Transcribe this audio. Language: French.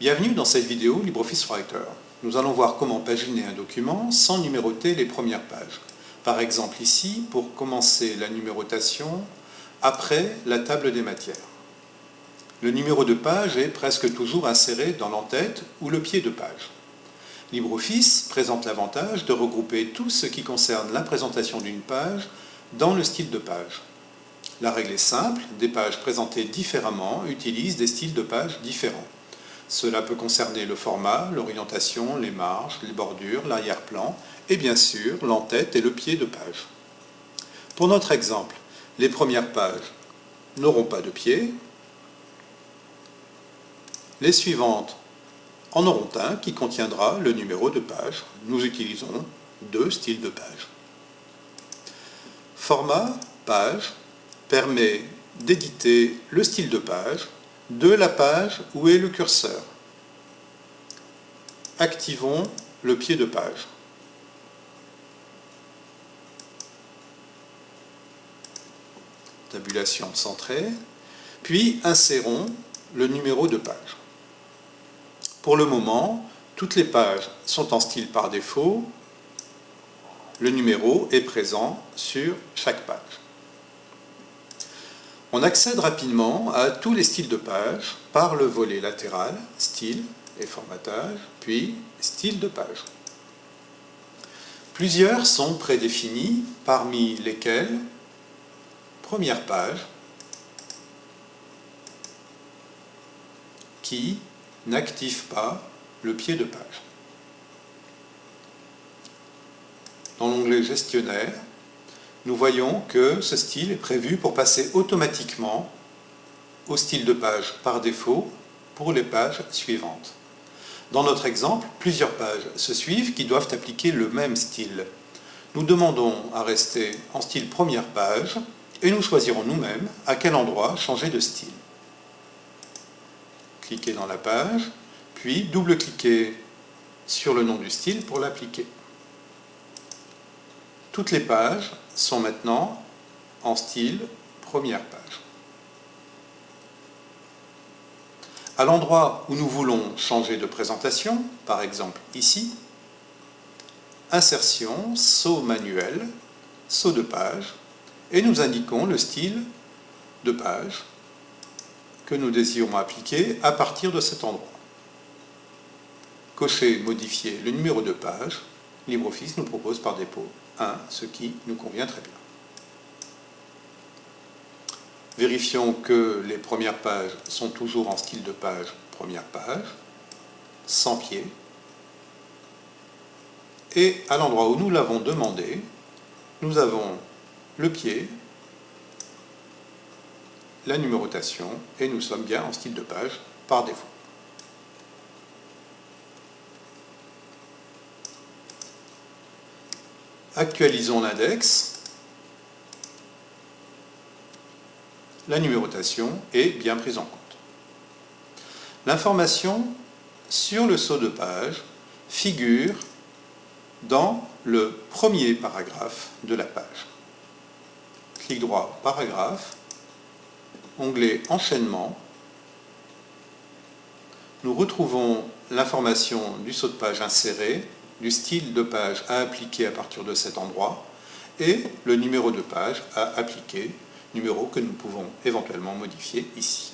Bienvenue dans cette vidéo LibreOffice Writer. Nous allons voir comment paginer un document sans numéroter les premières pages. Par exemple ici, pour commencer la numérotation après la table des matières. Le numéro de page est presque toujours inséré dans l'entête ou le pied de page. LibreOffice présente l'avantage de regrouper tout ce qui concerne la présentation d'une page dans le style de page. La règle est simple, des pages présentées différemment utilisent des styles de pages différents. Cela peut concerner le format, l'orientation, les marges, les bordures, l'arrière-plan et bien sûr l'entête et le pied de page. Pour notre exemple, les premières pages n'auront pas de pied, les suivantes en auront un qui contiendra le numéro de page. Nous utilisons deux styles de page. Format page permet d'éditer le style de page de la page où est le curseur. Activons le pied de page. Tabulation centrée. Puis insérons le numéro de page. Pour le moment, toutes les pages sont en style par défaut. Le numéro est présent sur chaque page. On accède rapidement à tous les styles de page par le volet latéral, style et formatage, puis style de page. Plusieurs sont prédéfinis, parmi lesquels première page, qui n'active pas le pied de page. Dans l'onglet gestionnaire, nous voyons que ce style est prévu pour passer automatiquement au style de page par défaut pour les pages suivantes. Dans notre exemple, plusieurs pages se suivent qui doivent appliquer le même style. Nous demandons à rester en style première page et nous choisirons nous-mêmes à quel endroit changer de style. Cliquez dans la page, puis double-cliquez sur le nom du style pour l'appliquer. Toutes les pages sont maintenant en style première page. À l'endroit où nous voulons changer de présentation, par exemple ici, insertion, saut manuel, saut de page, et nous indiquons le style de page que nous désirons appliquer à partir de cet endroit. Cochez Modifier le numéro de page, LibreOffice nous propose par dépôt 1, ce qui nous convient très bien. Vérifions que les premières pages sont toujours en style de page première page, sans pied. Et à l'endroit où nous l'avons demandé, nous avons le pied, la numérotation, et nous sommes bien en style de page par défaut. Actualisons l'index. La numérotation est bien prise en compte. L'information sur le saut de page figure dans le premier paragraphe de la page. Clic droit paragraphe, onglet enchaînement. Nous retrouvons l'information du saut de page inséré du style de page à appliquer à partir de cet endroit et le numéro de page à appliquer, numéro que nous pouvons éventuellement modifier ici.